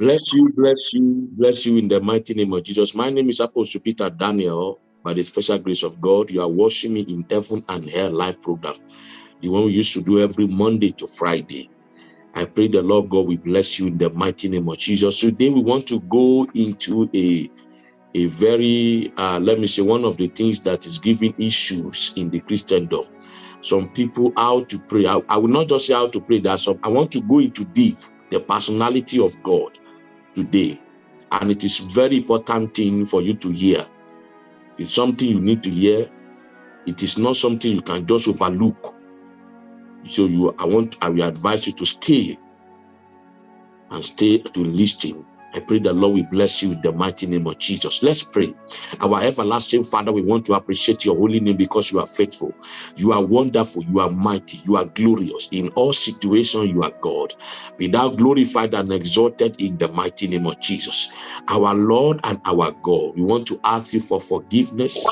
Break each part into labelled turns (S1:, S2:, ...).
S1: Bless you, bless you, bless you in the mighty name of Jesus. My name is Apostle Peter Daniel. By the special grace of God, you are watching me in Heaven and Hell live program, the one we used to do every Monday to Friday. I pray the Lord God will bless you in the mighty name of Jesus. Today we want to go into a a very, uh, let me say, one of the things that is giving issues in the Christendom. Some people how to pray. I, I will not just say how to pray. That some I want to go into deep the personality of God today, and it is very important thing for you to hear. It's something you need to hear. It is not something you can just overlook. So you, I want, I will advise you to stay and stay to listen I pray the Lord will bless you in the mighty name of Jesus. Let's pray. Our everlasting Father, we want to appreciate your holy name because you are faithful. You are wonderful. You are mighty. You are glorious. In all situations, you are God. Be thou glorified and exalted in the mighty name of Jesus. Our Lord and our God, we want to ask you for forgiveness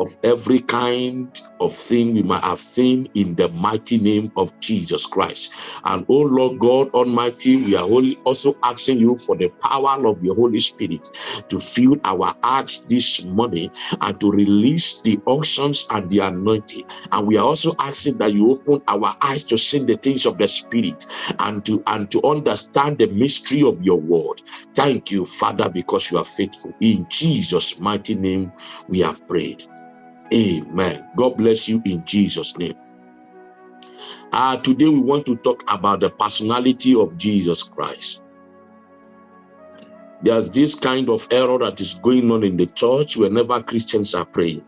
S1: of every kind of sin we might have seen in the mighty name of Jesus Christ. And oh Lord God Almighty, we are also asking you for the power of your Holy Spirit to fill our hearts this morning and to release the unctions and the anointing. And we are also asking that you open our eyes to see the things of the Spirit and to and to understand the mystery of your word. Thank you, Father, because you are faithful. In Jesus' mighty name, we have prayed. Amen. God bless you in Jesus' name. Uh, today we want to talk about the personality of Jesus Christ. There's this kind of error that is going on in the church whenever Christians are praying.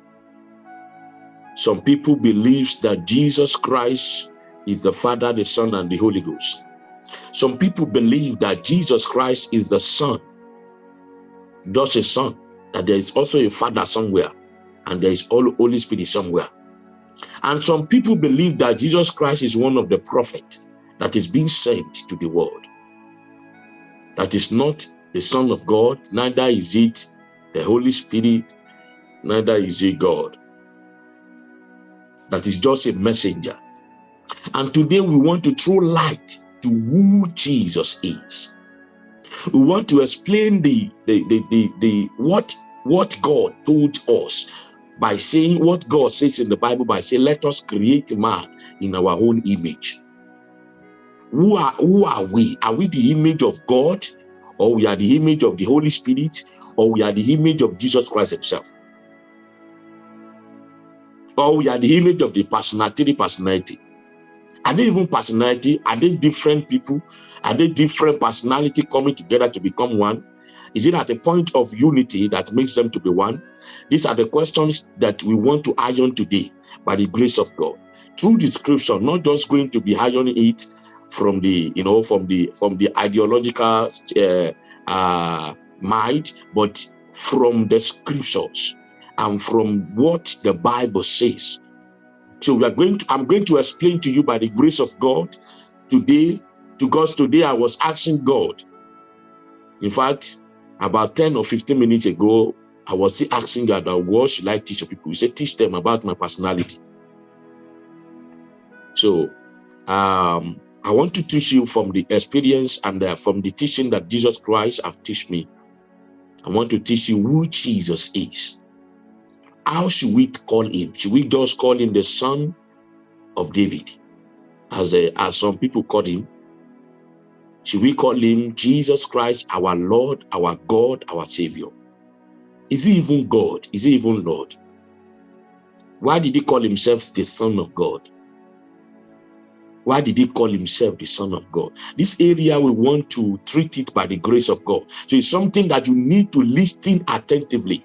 S1: Some people believe that Jesus Christ is the Father, the Son, and the Holy Ghost. Some people believe that Jesus Christ is the Son, just a Son, that there is also a Father somewhere and there is all Holy Spirit somewhere. And some people believe that Jesus Christ is one of the prophet that is being sent to the world. That is not the Son of God, neither is it the Holy Spirit, neither is it God. That is just a messenger. And today we want to throw light to who Jesus is. We want to explain the, the, the, the, the what, what God told us by saying what God says in the Bible by saying, let us create man in our own image. Who are, who are we? Are we the image of God? Or we are the image of the Holy Spirit? Or we are the image of Jesus Christ himself? Or we are the image of the personality, the personality? Are they even personality? Are they different people? Are they different personality coming together to become one? Is it at a point of unity that makes them to be one? These are the questions that we want to iron today by the grace of God. Through the scripture, not just going to be ironing it from the, you know, from the from the ideological uh, uh, mind, but from the scriptures and from what the Bible says. So we are going to, I'm going to explain to you by the grace of God today, to God's today I was asking God. In fact, about 10 or 15 minutes ago, I was still asking God, what should I teach people? He said, teach them about my personality. So um, I want to teach you from the experience and uh, from the teaching that Jesus Christ have taught me. I want to teach you who Jesus is. How should we call him? Should we just call him the son of David, as, a, as some people call him? Should we call him Jesus Christ, our Lord, our God, our Savior? Is he even God? Is he even Lord? Why did he call himself the Son of God? Why did he call himself the Son of God? This area, we want to treat it by the grace of God. So it's something that you need to listen attentively.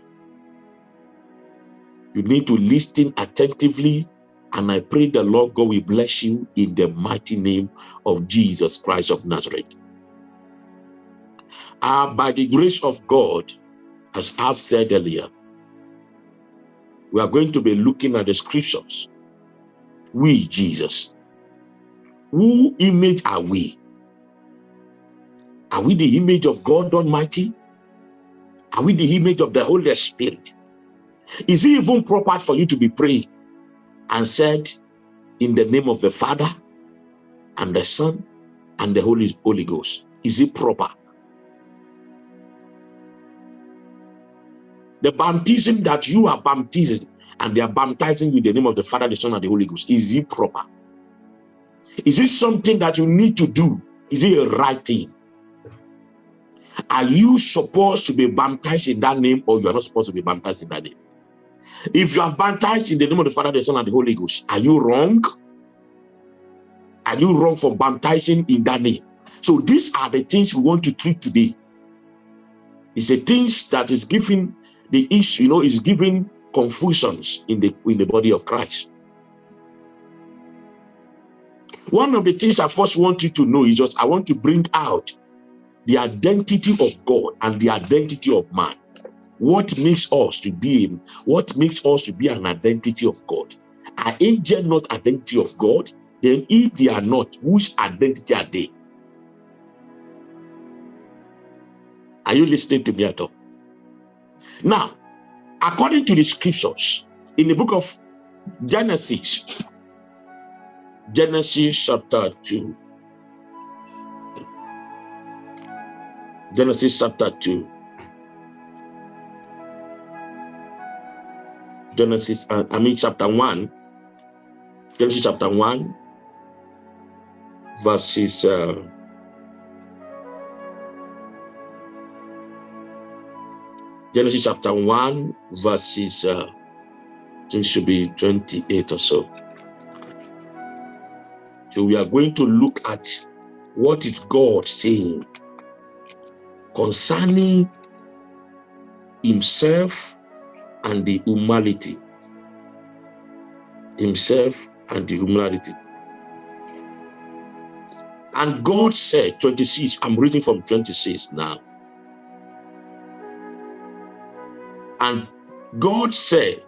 S1: You need to listen attentively and I pray the Lord God will bless you in the mighty name of Jesus Christ of Nazareth. Uh, by the grace of God, as I've said earlier, we are going to be looking at the scriptures. We, Jesus. Who image are we? Are we the image of God Almighty? Are we the image of the Holy Spirit? Is it even proper for you to be praying? and said, in the name of the Father and the Son and the Holy, Holy Ghost. Is it proper? The baptism that you are baptizing, and they are baptizing with the name of the Father, the Son, and the Holy Ghost, is it proper? Is it something that you need to do? Is it a right thing? Are you supposed to be baptized in that name or you are not supposed to be baptized in that name? If you have baptized in the name of the Father, the Son, and the Holy Ghost, are you wrong? Are you wrong for baptizing in that name? So these are the things we want to treat today. It's the things that is giving the issue, you know, is giving confusions in the in the body of Christ. One of the things I first want you to know is just I want to bring out the identity of God and the identity of man. What makes us to be what makes us to be an identity of God? Are angels not identity of God? Then if they are not, whose identity are they? Are you listening to me at all? Now, according to the scriptures, in the book of Genesis, Genesis chapter 2, Genesis chapter 2, Genesis, uh, I mean chapter 1, Genesis chapter 1, verses uh, Genesis chapter 1, verses, uh, I think should be 28 or so. So we are going to look at what is God saying concerning himself and the humanity. Himself and the humanity. And God said, 26, I'm reading from 26 now. And God said,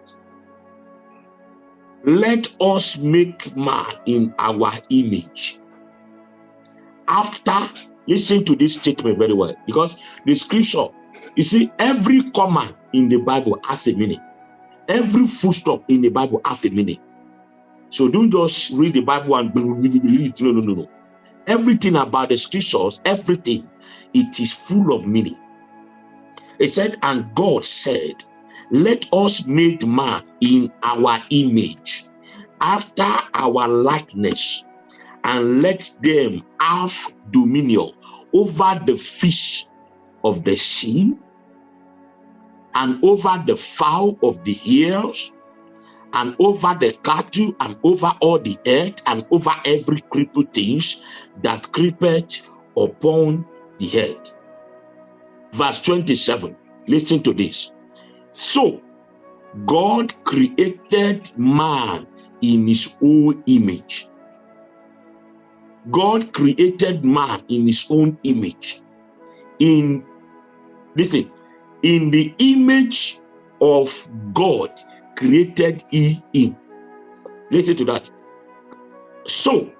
S1: let us make man in our image. After, listen to this statement very well, because the scripture, you see, every command in the Bible has a meaning. Every full stop in the Bible has a meaning. So don't just read the Bible and believe it. No, no, no, no. Everything about the scriptures, everything, it is full of meaning. It said, and God said, let us make man in our image, after our likeness, and let them have dominion over the fish of the sea, and over the fowl of the hills, and over the cattle, and over all the earth, and over every creeping things that creepeth upon the earth. Verse 27, listen to this. So, God created man in his own image. God created man in his own image. In, listen, in the image of God created he him. Listen to that. So,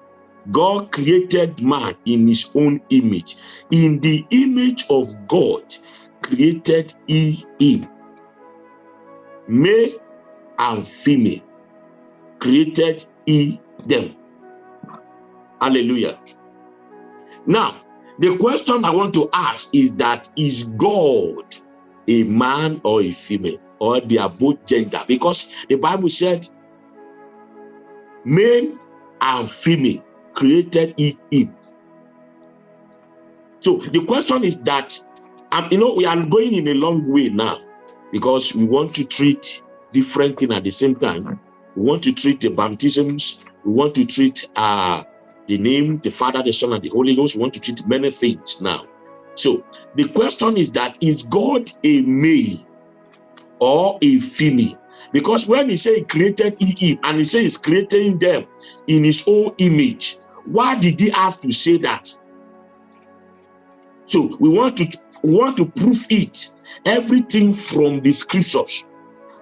S1: God created man in his own image. In the image of God created he him male and female created he them hallelujah now the question i want to ask is that is god a man or a female or they are both gender because the bible said male and female created he him so the question is that um, you know we are going in a long way now because we want to treat different things at the same time. We want to treat the baptisms. We want to treat uh, the name, the Father, the Son, and the Holy Ghost. We want to treat many things now. So the question is that, is God a male or a female? Because when he said he created Eve and he said he's creating them in his own image, why did he have to say that? So we want to we want to prove it everything from the scriptures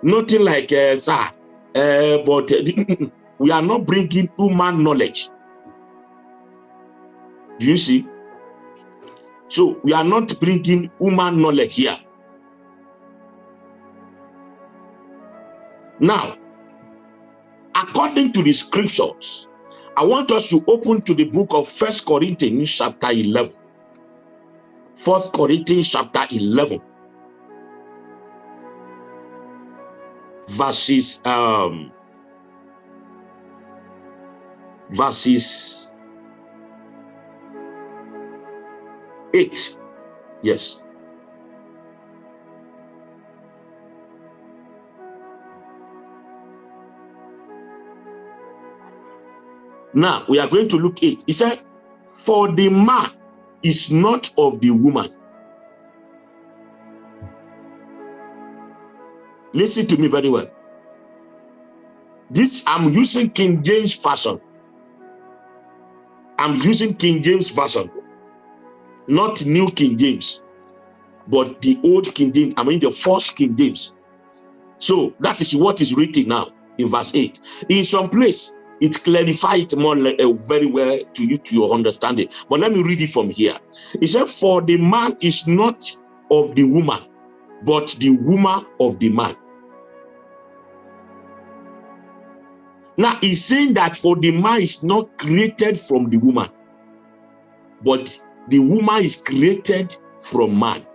S1: nothing like uh, sir uh, but uh, we are not bringing human knowledge do you see? So we are not bringing human knowledge here. Now according to the scriptures i want us to open to the book of first corinthians chapter 11 first corinthians chapter 11 verses um verses 8 yes. Now we are going to look at he said for the man is not of the woman. Listen to me very well. This i'm using king james version. I'm using King James Version, not New King James, but the old King James, I mean the first King James. So that is what is written now in verse 8. In some place, it clarifies it more uh, very well to you, to your understanding. But let me read it from here. It said, For the man is not of the woman, but the woman of the man. Now he's saying that for the man is not created from the woman, but the woman is created from man.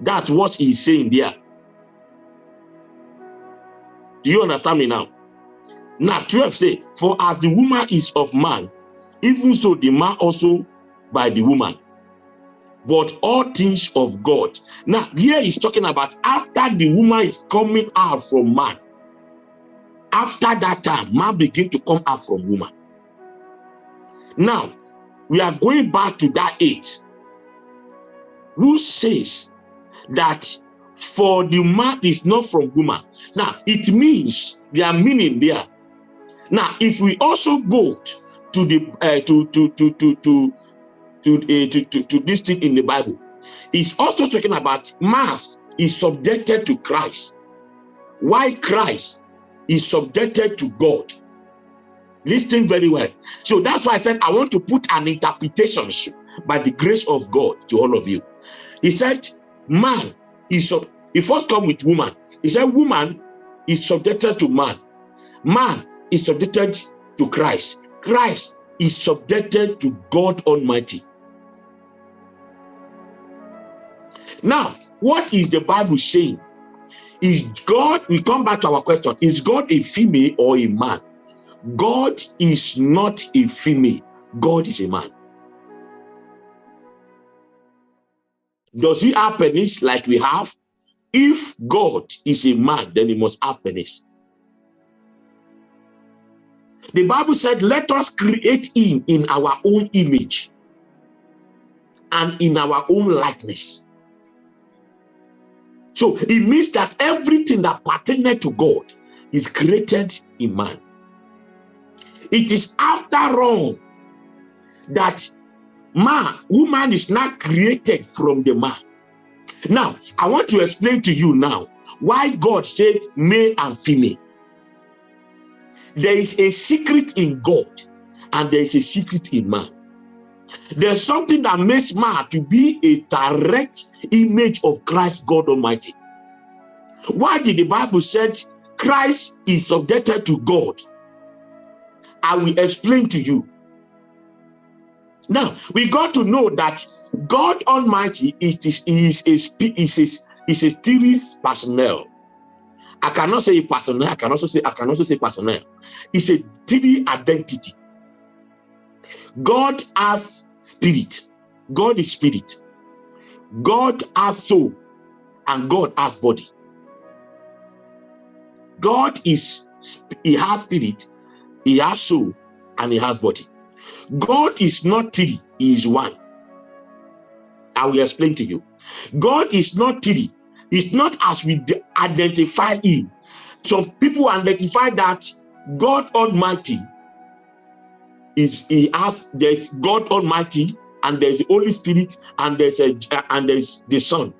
S1: That's what he's saying there. Do you understand me now? Now 12 say, for as the woman is of man, even so the man also by the woman. But all things of God. Now here he's talking about after the woman is coming out from man after that time, man begin to come out from woman. Now, we are going back to that age. Who says that for the man is not from woman? Now, it means there are meaning there. Now, if we also go to the uh, to to to to to to, uh, to, to to this thing in the Bible, it's also talking about mass is subjected to Christ. Why Christ? is subjected to God. Listen very well. So that's why I said I want to put an interpretation by the grace of God to all of you. He said, man is, sub he first come with woman. He said, woman is subjected to man. Man is subjected to Christ. Christ is subjected to God Almighty. Now, what is the Bible saying is God, we come back to our question, is God a female or a man? God is not a female. God is a man. Does he have penis like we have? If God is a man, then he must have penis. The Bible said, let us create him in our own image and in our own likeness. So it means that everything that pertains to God is created in man. It is after all that man, woman is not created from the man. Now, I want to explain to you now why God said male and female. There is a secret in God and there is a secret in man. There's something that makes man to be a direct image of Christ God Almighty. Why did the Bible said Christ is subjected to God? I will explain to you. Now, we got to know that God Almighty is, is, is, is, is, is, is a series personnel. I cannot say personnel, I can also say I can also say personnel. It's a three identity. God has spirit. God is spirit. God has soul. And God has body. God is, he has spirit, he has soul, and he has body. God is not three, he is one. I will explain to you. God is not three. It's not as we identify him. Some people identify that God Almighty is he has there's God Almighty and there's the Holy Spirit and there's a and there's the Son.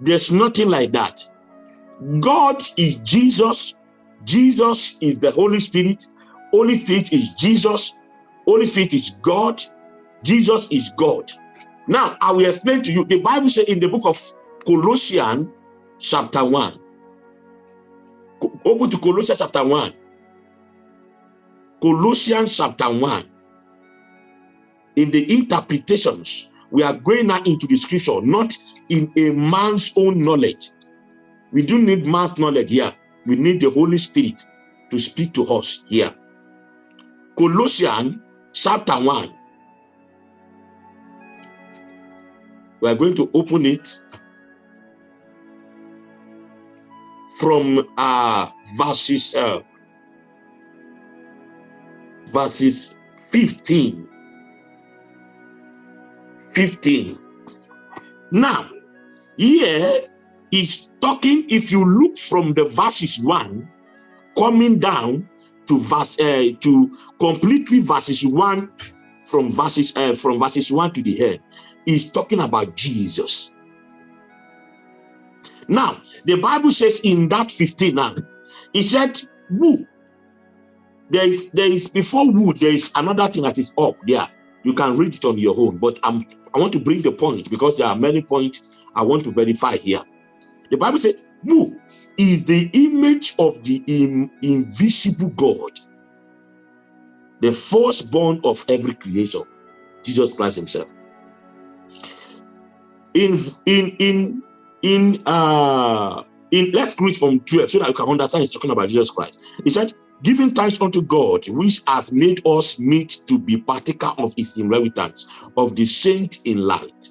S1: There's nothing like that. God is Jesus. Jesus is the Holy Spirit. Holy Spirit is Jesus. Holy Spirit is God. Jesus is God. Now, I will explain to you. The Bible says in the book of Colossians, chapter 1. Open to Colossians chapter 1. Colossians chapter 1 in the interpretations, we are going now into the scripture, not in a man's own knowledge. We do need man's knowledge here. we need the Holy Spirit to speak to us here. Colossians chapter 1. We are going to open it from uh, verses uh, verses 15 15 now here is talking if you look from the verses 1 coming down to verse uh, to completely verses 1 from verses uh, from verses 1 to the end is talking about jesus now, the Bible says in that 15 now, he said, who? There is, there is before who, there is another thing that is up there. You can read it on your own, but I'm, I want to bring the point because there are many points I want to verify here. The Bible says, who is the image of the in, invisible God, the firstborn of every creation, Jesus Christ himself. In, in, in in uh in let's read from 12 so that you can understand he's talking about jesus christ he said giving thanks unto god which has made us meet to be partaker of his inheritance of the saint in light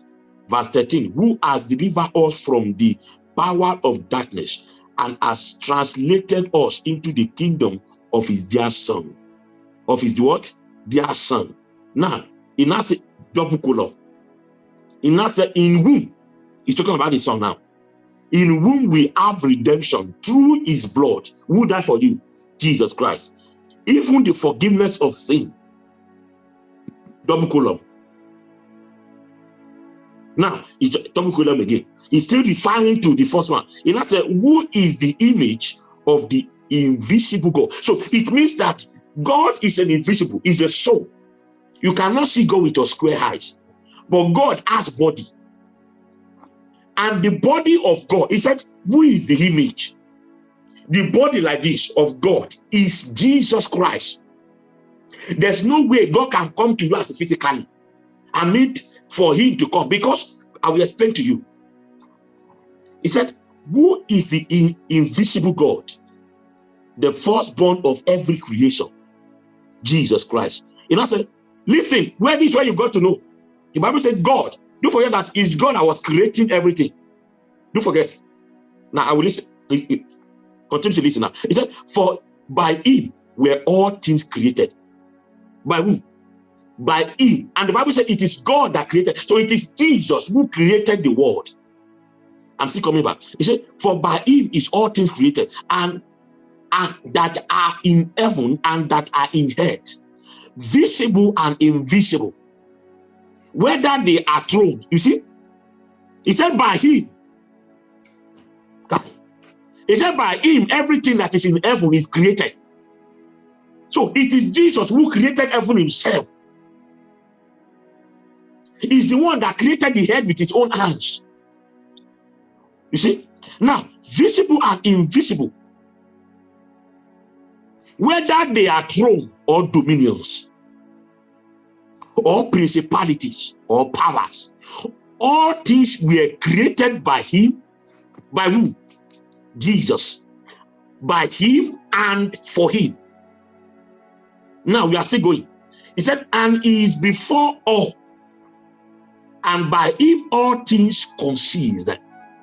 S1: verse 13 who has delivered us from the power of darkness and has translated us into the kingdom of his dear son. Of his what? Dear son. Now in that double column in that in whom? He's talking about his son now. In whom we have redemption through his blood. Who died for you? Jesus christ. Even the forgiveness of sin. Double column now column again he's still referring to the first one he now said who is the image of the invisible god so it means that god is an invisible is a soul you cannot see god with your square eyes but god has body and the body of God. He said, who is the image? The body like this of God is Jesus Christ. There's no way God can come to you as physically. I mean, for him to come because I will explain to you. He said, who is the in invisible God? The firstborn of every creation. Jesus Christ. And I said, listen, where this where you got to know. The Bible said God don't forget that it's God that was creating everything. Don't forget. Now I will listen. Continue to listen now. He said, For by him were all things created. By who? By him. And the Bible said it is God that created. So it is Jesus who created the world. I'm still coming back. He said, For by him is all things created, and, and that are in heaven and that are in earth, visible and invisible whether they are throne. You see? He said by him. He said by him, everything that is in heaven is created. So it is Jesus who created heaven himself. He's the one that created the head with his own hands. You see? Now, visible and invisible, whether they are throne or dominions, or principalities or powers. All things were created by him, by who? Jesus. By him and for him. Now we are still going. He said, and he is before all. And by him all things consist.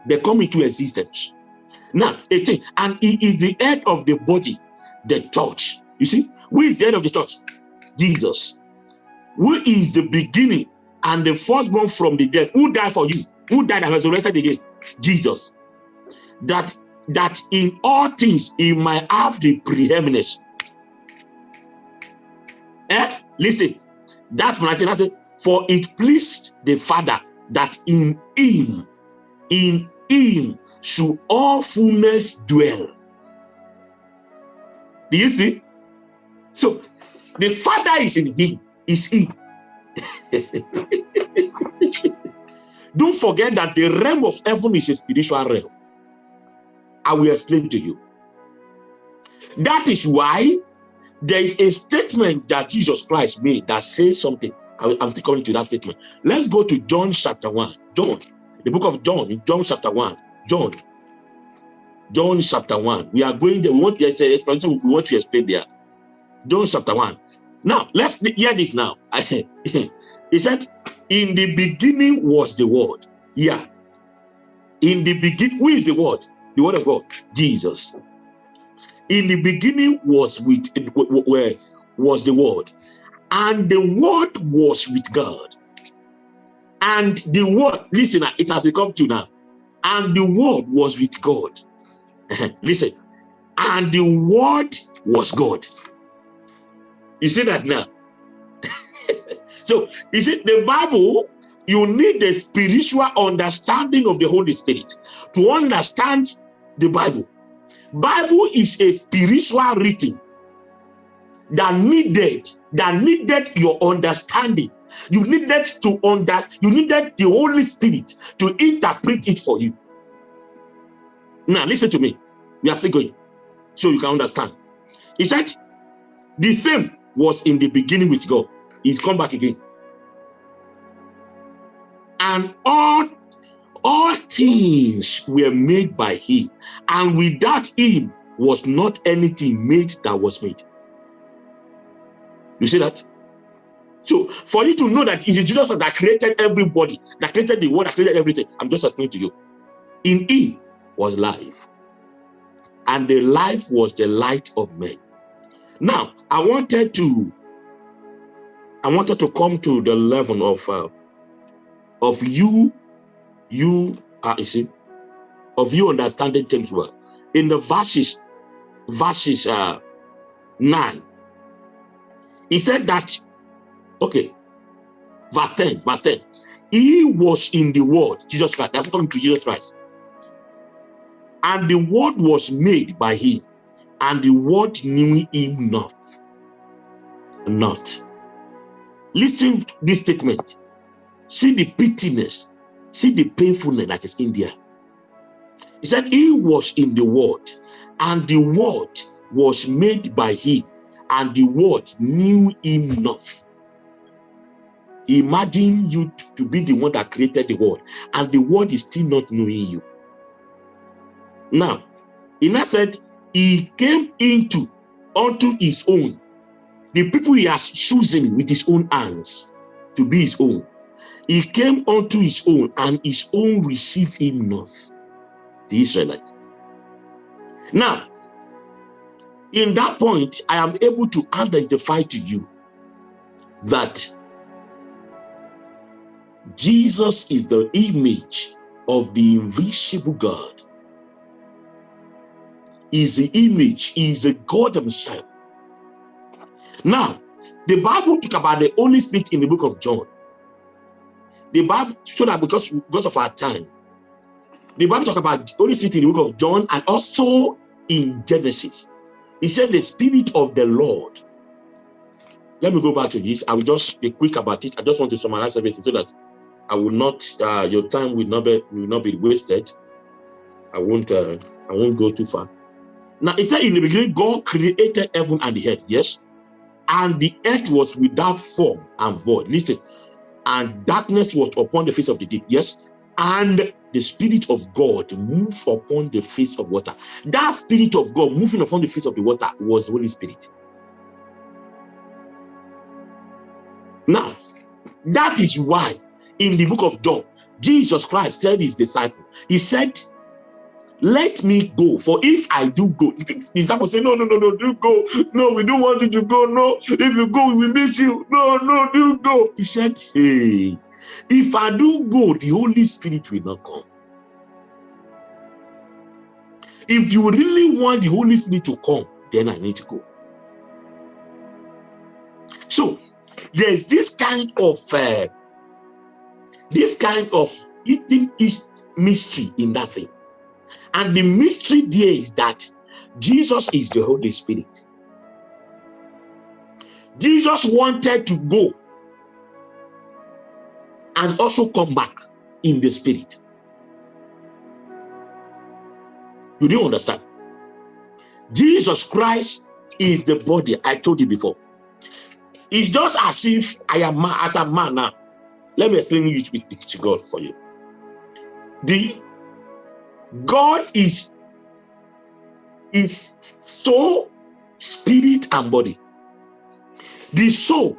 S1: They come into existence. Now, 18, and he is the head of the body, the church. You see, who is the head of the church? Jesus who is the beginning and the firstborn from the dead, who died for you, who died and resurrected again, Jesus. That that in all things he might have the preeminence. Eh? Listen, that's what I said. For it pleased the Father that in him, in him should all fullness dwell. Do you see? So the Father is in him is he. Don't forget that the realm of heaven is a spiritual realm. I will explain to you. That is why there is a statement that Jesus Christ made that says something. I'm still coming to that statement. Let's go to John chapter 1. John, the book of John, John chapter 1. John. John chapter 1. We are going there. We want to explanation. We want to explain there. John chapter 1. Now, let's hear this now. he said, In the beginning was the word. Yeah. In the beginning, who is the word? The word of God, Jesus. In the beginning was with where was the word, and the word was with God. And the word, listen, ah, it has become to now. And the word was with God. listen, and the word was God. You see that now? so, you see, the Bible, you need the spiritual understanding of the Holy Spirit to understand the Bible. Bible is a spiritual writing that needed, that needed your understanding. You needed to under, you needed the Holy Spirit to interpret it for you. Now, listen to me. We are still going so you can understand. He said, the same was in the beginning with God. He's come back again. And all, all things were made by him. And without him was not anything made that was made. You see that? So for you to know that it is Jesus that created everybody, that created the world, that created everything, I'm just explaining to you. In him was life. And the life was the light of men. Now, I wanted to, I wanted to come to the level of, uh, of you, you, uh, you see, of you understanding things well. In the verses, verses uh, 9, he said that, okay, verse 10, verse 10, he was in the world, Jesus Christ, that's talking to Jesus Christ. And the word was made by him, and the word knew him not. Not. Listen to this statement. See the pittiness, see the painfulness that is in there. He said, He was in the word, and the word was made by him, and the world knew him not. Imagine you to be the one that created the world, and the world is still not knowing you. Now, in now said, he came into unto his own. The people he has chosen with his own hands to be his own. He came unto his own, and his own received him not. The Israelite. Now, in that point, I am able to identify to you that Jesus is the image of the invisible God is the image, is the God himself. Now, the Bible talk about the Holy Spirit in the book of John. The Bible, so that because, because of our time, the Bible talk about the Holy Spirit in the book of John and also in Genesis. He said the Spirit of the Lord. Let me go back to this. I will just be quick about it. I just want to summarize everything so that I will not, uh, your time will not be will not be wasted. I won't, uh, I won't go too far. Now, it said in the beginning, God created heaven and the earth, yes? And the earth was without form and void. Listen, and darkness was upon the face of the deep, yes? And the Spirit of God moved upon the face of water. That Spirit of God moving upon the face of the water was the Holy Spirit. Now, that is why in the book of John, Jesus Christ said his disciple, he said, let me go. For if I do go, the disciple say, no, no, no, no, do go. No, we don't want you to go. No, if you go, we miss you. No, no, do go. He said, hey, if I do go, the Holy Spirit will not come. If you really want the Holy Spirit to come, then I need to go. So there's this kind of uh, this kind of eating is mystery in that thing. And the mystery there is that Jesus is the Holy Spirit. Jesus wanted to go and also come back in the spirit. You didn't understand. Jesus Christ is the body. I told you before. It's just as if I am as a man now. Let me explain it to God for you. The God is is soul, spirit, and body. The soul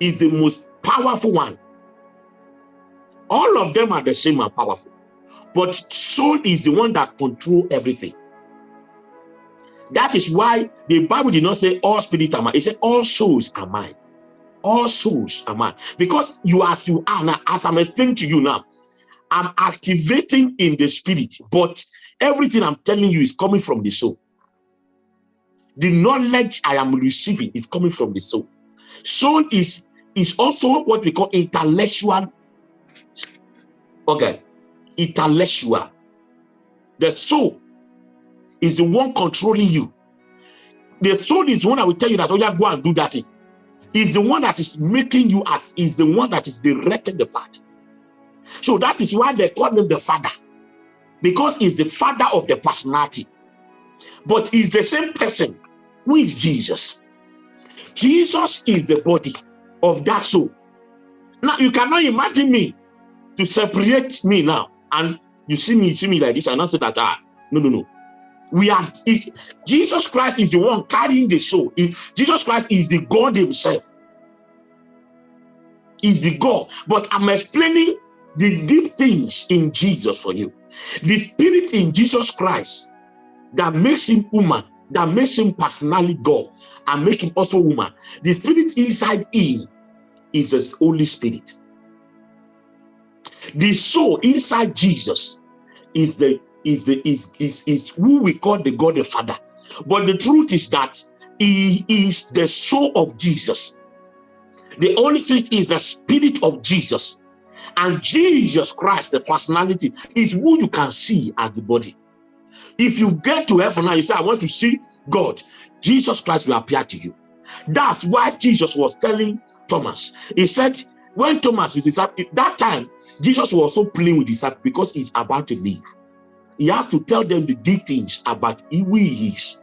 S1: is the most powerful one. All of them are the same and powerful. But soul is the one that control everything. That is why the Bible did not say all spirit are mine. It said all souls are mine. All souls are mine. Because you as you are now, as I'm explaining to you now, I'm activating in the spirit, but everything I'm telling you is coming from the soul. The knowledge I am receiving is coming from the soul. Soul is, is also what we call intellectual. Okay, intellectual. The soul is the one controlling you. The soul is the one that will tell you that, oh yeah, go and do that. Is the one that is making you as is the one that is directing the path. So that is why they call him the father. Because he's the father of the personality. But he's the same person who is Jesus. Jesus is the body of that soul. Now you cannot imagine me to separate me now. And you see me, you see me like this and not say that ah no no no. We are jesus christ is the one carrying the soul jesus christ is the god himself is the god. But i'm explaining the deep things in jesus for you. The spirit in jesus christ that makes him human that makes him personally god and make him also woman the spirit inside him is the holy spirit the soul inside jesus is the is the is is is who we call the God the Father. But the truth is that he is the soul of Jesus. The Holy Spirit is the spirit of Jesus. And Jesus Christ, the personality, is who you can see as the body. If you get to heaven now, you say, I want to see God, Jesus Christ will appear to you. That's why Jesus was telling Thomas. He said, when Thomas is that time, Jesus was also playing with his heart because he's about to leave. He has to tell them the deep things about who he is.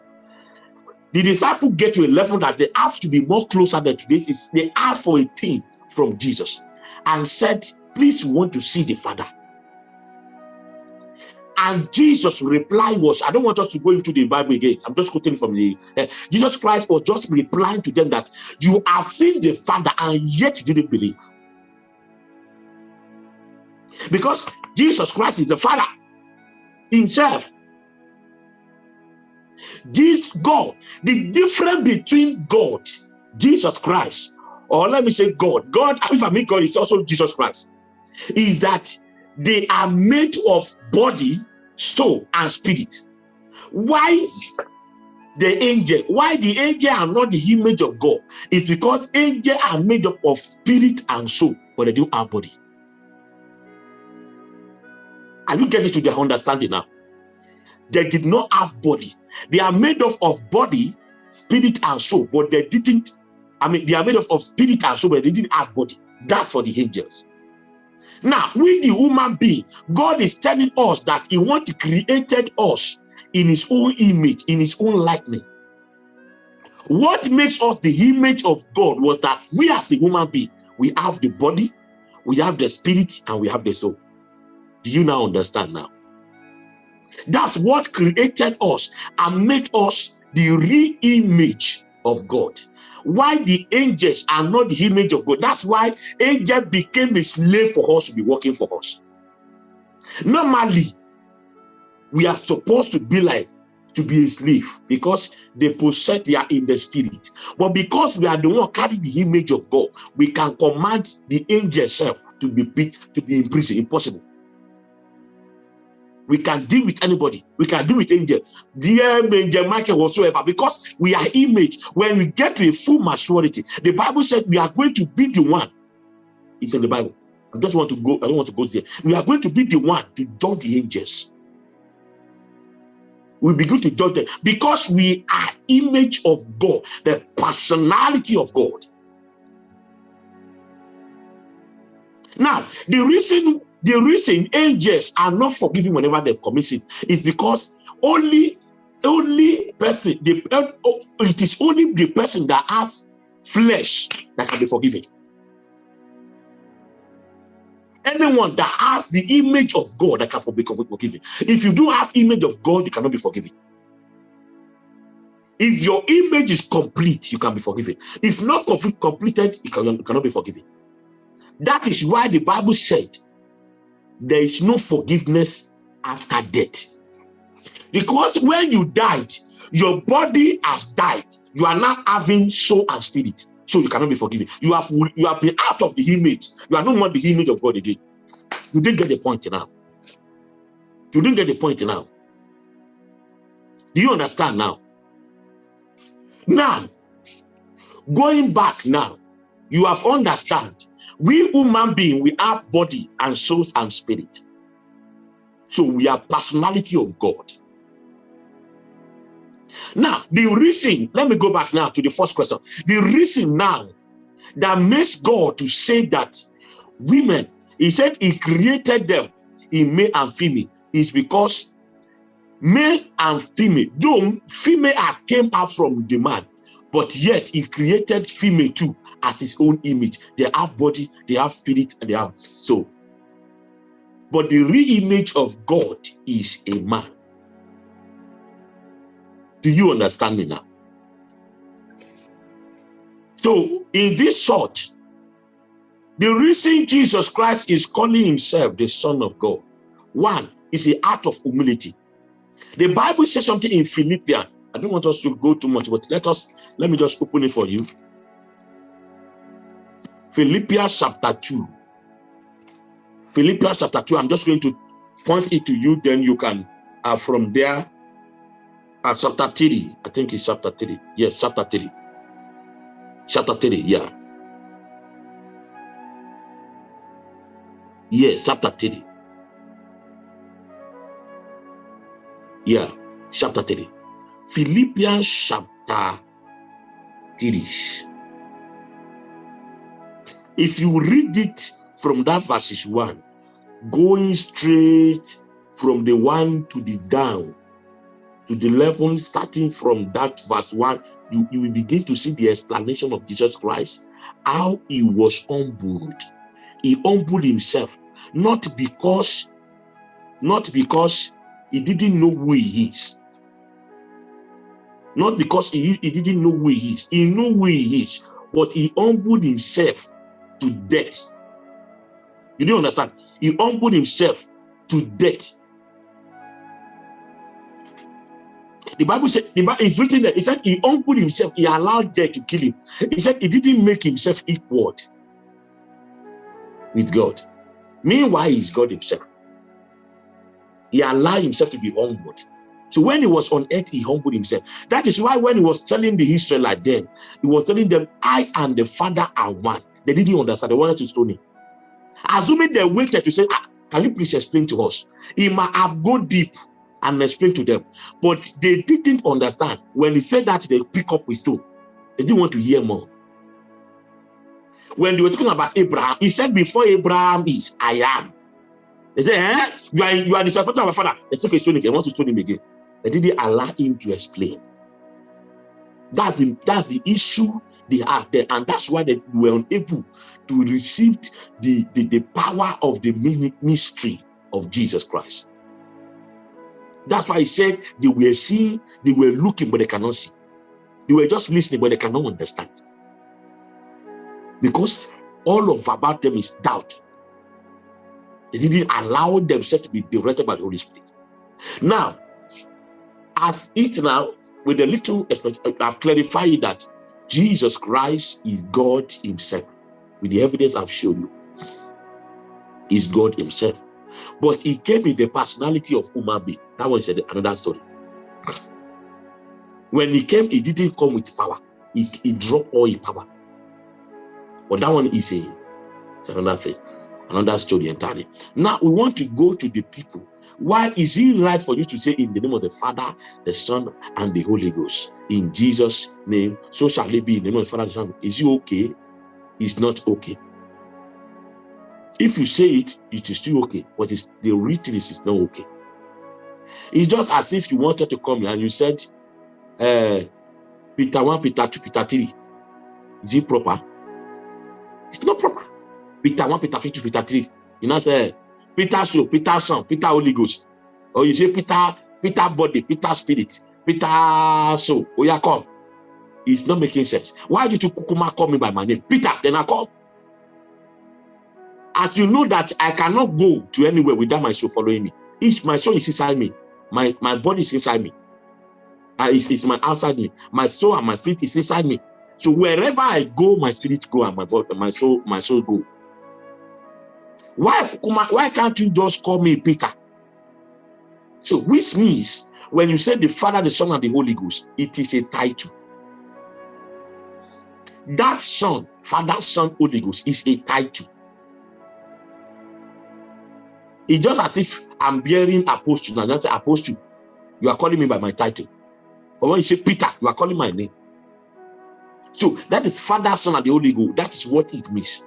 S1: The disciple get to a level that they have to be more closer than today's is they asked for a thing from Jesus and said, please want to see the Father. And Jesus' reply was, I don't want us to go into the Bible again. I'm just quoting from the, uh, Jesus Christ was just replying to them that you have seen the Father and yet you didn't believe. Because Jesus Christ is the Father himself. This God, the difference between God, Jesus Christ, or let me say God, God, if I mean God, is also Jesus Christ, is that they are made of body, soul, and spirit. Why the angel, why the angel are not the image of God, is because angels are made up of spirit and soul, but they don't have body. Are you getting to their understanding now? They did not have body. They are made up of body, spirit, and soul, but they didn't. I mean, they are made up of spirit and soul, but they didn't have body. That's for the angels. Now, with the human being, God is telling us that He wants to created us in His own image, in His own likeness. What makes us the image of God was that we as a human being, we have the body, we have the spirit, and we have the soul. Do you now understand now? That's what created us and made us the real image of God. Why the angels are not the image of God. That's why angel became a slave for us to be working for us. Normally, we are supposed to be like to be a slave because they possess they are in the spirit but because we are the one carrying the image of god we can command the angel self to be to be in prison impossible we can deal with anybody. We can deal with angel, dear angel Michael whatsoever, because we are image. When we get to a full maturity, the Bible said we are going to be the one. It's in the Bible. I just want to go, I don't want to go there. We are going to be the one to judge the angels. We begin to judge them because we are image of God, the personality of God. Now, the reason the reason angels are not forgiven whenever they commit sin is because only only person the oh, it is only the person that has flesh that can be forgiven. Anyone that has the image of God that can be forgiven. If you don't have image of God, you cannot be forgiven. If your image is complete, you can be forgiven. If not completed, you, can, you cannot be forgiven. That is why the Bible said there is no forgiveness after death. Because when you died, your body has died. You are now having soul and spirit. So you cannot be forgiven. You have you have been out of the image. You are no more the image of God again. You didn't get the point now. You didn't get the point now. Do you understand now? Now, going back now, you have understand. We human being, we have body and souls and spirit. So we are personality of God. Now, the reason, let me go back now to the first question. The reason now that makes God to say that women, he said he created them in male and female is because male and female, though female came out from the man, but yet he created female too as his own image. They have body, they have spirit, and they have soul. But the real image of God is a man. Do you understand me now? So, in this short, the reason Jesus Christ is calling himself the Son of God, one is the act of humility. The Bible says something in Philippians. I don't want us to go too much, but let us let me just open it for you. Philippians chapter 2. Philippians chapter 2. I'm just going to point it to you, then you can uh, from there uh, chapter 3. I think it's chapter 3. Yes, chapter 3. Chapter 3, yeah. Yes, chapter 3. Yeah, chapter 3. Philippians chapter 3. If you read it from that verses 1, going straight from the 1 to the down, to the level starting from that verse 1, you, you will begin to see the explanation of Jesus Christ, how he was humbled. He humbled himself, not because, not because he didn't know who he is. Not because he, he didn't know who he is. He knew who he is, but he humbled himself to death. You don't understand? He humbled himself to death The Bible said, is written there, it said he humbled himself, he allowed death to kill him. He said he didn't make himself equal with God. Meanwhile, he's God himself. He allowed himself to be humbled. So when he was on earth, he humbled himself. That is why when he was telling the Israelites then, he was telling them, I and the Father are one. They didn't understand. They wanted to stone him. Assuming they waited to say, ah, can you please explain to us? He might have gone deep and explained to them. But they didn't understand. When he said that, they pick up with stone. They didn't want to hear more. When they were talking about Abraham, he said, before Abraham is, I am. They said, eh? You are, you are disrespecting our father. They took a stone again, want to stone him again. They didn't allow him to explain. That's the, that's the issue they had there. And that's why they were unable to receive the, the, the power of the mystery of Jesus Christ. That's why he said they were seeing, they were looking, but they cannot see. They were just listening, but they cannot understand. Because all of about them is doubt. They didn't allow themselves to be directed by the Holy Spirit. Now, as it now, with a little, I've clarified that Jesus Christ is God himself. With the evidence I've shown you, is God himself. But he came in the personality of human being. That one is another story. When he came, he didn't come with power. He, he dropped all his power. But that one is a another thing, another story entirely. Now we want to go to the people. Why is it right for you to say in the name of the Father, the Son, and the Holy Ghost? In Jesus' name, so shall it be in the name of the Father, the Son. Is it okay? It's not okay. If you say it, it is still okay, but it's, the written is not okay. It's just as if you wanted to come and you said, uh, Peter 1, Peter 2, Peter 3. Is it proper? It's not proper. Peter 1, Peter 2, Peter 3. You know, say Peter soul, Peter son, Peter Holy Ghost. Or you say Peter, Peter body, Peter spirit, Peter soul. Oh, yeah, come. It's not making sense. Why did you kukuma call me by my name? Peter, then I come. As you know that I cannot go to anywhere without my soul following me. Each my soul is inside me. My, my body is inside me. Uh, it's, it's my outside me. My soul and my spirit is inside me. So wherever I go, my spirit go and my body, my soul, my soul go. Why, why can't you just call me Peter? So which means when you say the Father, the Son, and the Holy Ghost, it is a title. That Son, Father, Son, Holy Ghost is a title. It's just as if I'm bearing apostle and that's apostle. You are calling me by my title. But when you say Peter, you are calling my name. So that is Father, Son, and the Holy Ghost. That is what it means.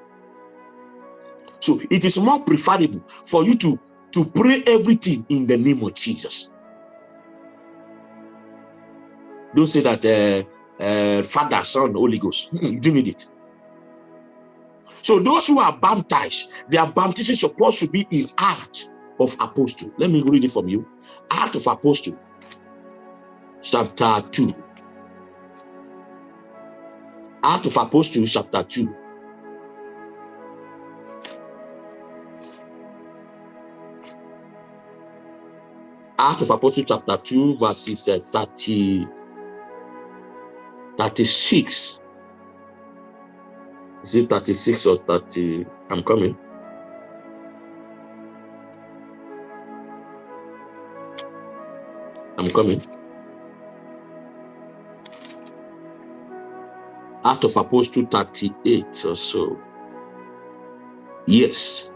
S1: So it is more preferable for you to, to pray everything in the name of Jesus. Don't say that uh, uh, Father, Son, Holy Ghost. you do need it. So those who are baptized, their baptism is supposed to be in act of apostle. Let me read it from you. Act of apostle, chapter 2. Act of apostle, chapter 2. Act of Apostle chapter 2, verses uh, 30, 36. Is it 36 or 30? I'm coming. I'm coming. Act of Apostle 38 or so. Yes.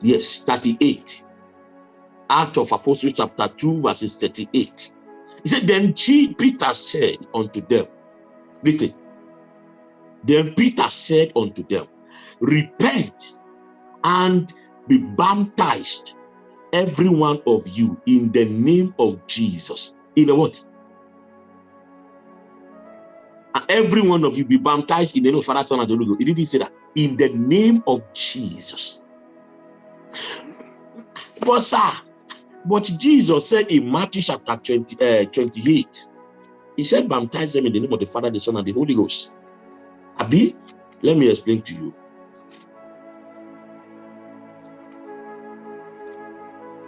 S1: Yes, 38. Act of Apostles chapter 2 verses 38. He said, then Peter said unto them, listen, then Peter said unto them, repent and be baptized, every one of you, in the name of Jesus. In the what? every one of you be baptized in the name of Father, Son, and Holy Ghost. He didn't say that. In the name of Jesus. But sir, but Jesus said in Matthew chapter 20, uh, 28, he said, baptize them in the name of the Father, the Son, and the Holy Ghost. Abi, let me explain to you.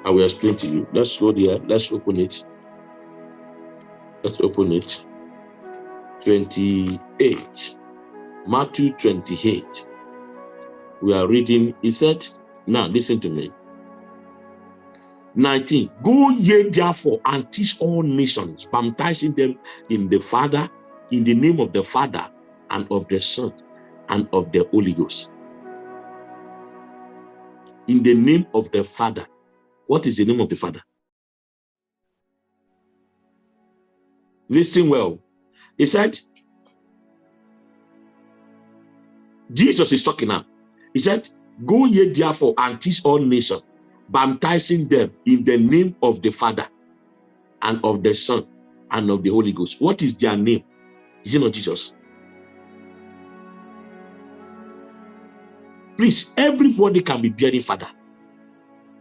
S1: I will explain to you. Let's go there. Let's open it. Let's open it. 28. Matthew 28. We are reading. He said, now listen to me. 19 go ye therefore and teach all nations baptizing them in the father in the name of the father and of the son and of the holy ghost. In the name of the father. What is the name of the father? Listen well. He said jesus is talking now. He said go ye therefore and teach all nations baptizing them in the name of the Father and of the Son and of the Holy Ghost. What is their name? Is it not Jesus? Please, everybody can be bearing father.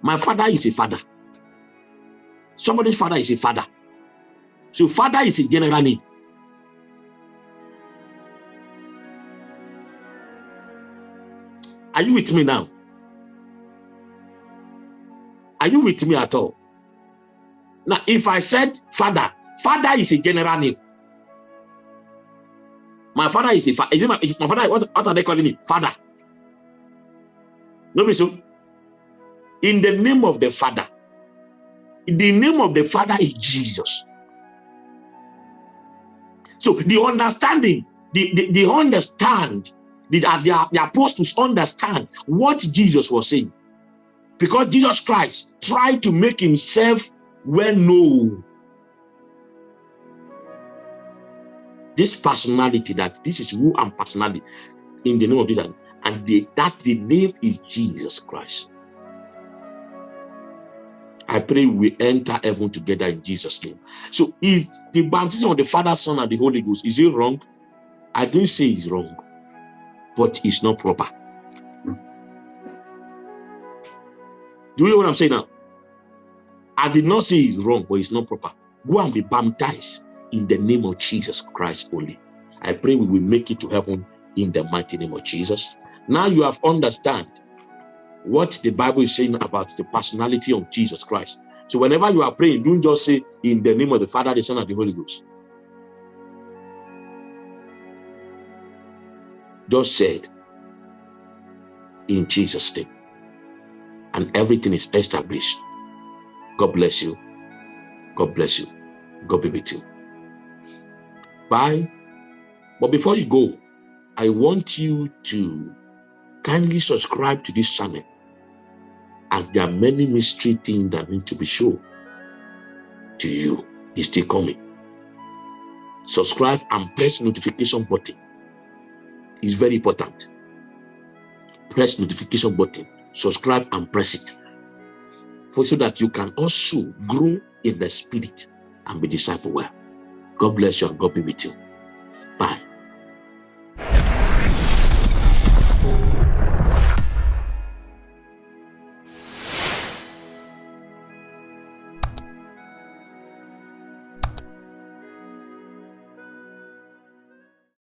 S1: My father is a father. Somebody's father is a father. So father is a general name. Are you with me now? Are you with me at all? Now, if I said father, father is a general name. My father is a father. Is my, my father, what, what are they calling me? Father. No, so. In the name of the father. The name of the father is Jesus. So the understanding, the, the, the understand, the, the, the apostles understand what Jesus was saying. Because Jesus Christ tried to make himself well known. This personality, that this is who I'm personality in the name of Jesus, and that the name is Jesus Christ. I pray we enter heaven together in Jesus' name. So is the baptism of the Father, Son, and the Holy Ghost, is it wrong? I don't say it's wrong, but it's not proper. Do you hear what I'm saying now? I did not say it's wrong, but it's not proper. Go and be baptized in the name of Jesus Christ only. I pray we will make it to heaven in the mighty name of Jesus. Now you have understand what the Bible is saying about the personality of Jesus Christ. So whenever you are praying, don't just say in the name of the Father, the Son, and the Holy Ghost. Just said in Jesus' name. And everything is established. God bless you. God bless you. God be with you. Bye. But before you go, I want you to kindly subscribe to this channel as there are many mystery things that need to be shown to you. It's still coming. Subscribe and press notification button. It's very important. Press notification button, subscribe and press it for so that you can also grow in the spirit and be disciple well. God bless you and God be with you. Bye.